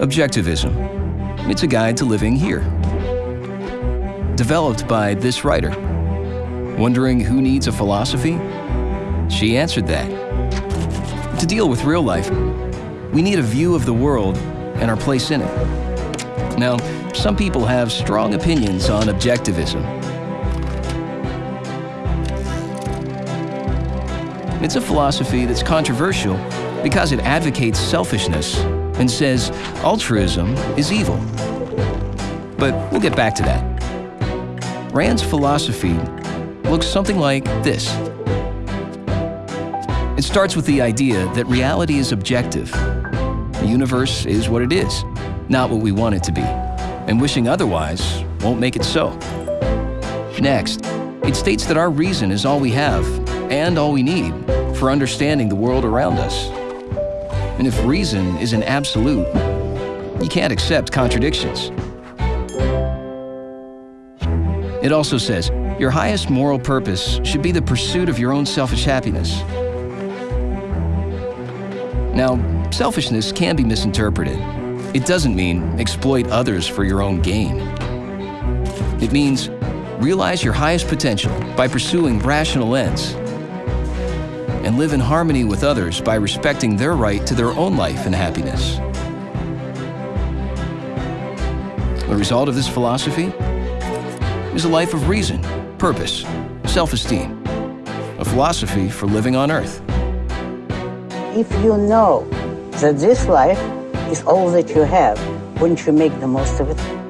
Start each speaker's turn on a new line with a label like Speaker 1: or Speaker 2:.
Speaker 1: Objectivism. It's a guide to living here. Developed by this writer. Wondering who needs a philosophy? She answered that. To deal with real life, we need a view of the world and our place in it. Now, some people have strong opinions on objectivism. It's a philosophy that's controversial because it advocates selfishness and says altruism is evil. But we'll get back to that. Rand's philosophy looks something like this. It starts with the idea that reality is objective. The universe is what it is, not what we want it to be. And wishing otherwise won't make it so. Next, it states that our reason is all we have and all we need for understanding the world around us. And if reason is an absolute, you can't accept contradictions. It also says, your highest moral purpose should be the pursuit of your own selfish happiness. Now, selfishness can be misinterpreted. It doesn't mean exploit others for your own gain. It means realize your highest potential by pursuing rational ends and live in harmony with others by respecting their right to their own life and happiness. The result of this philosophy is a life of reason, purpose, self-esteem, a philosophy for living on earth.
Speaker 2: If you know that this life is all that you have, wouldn't you make the most of it?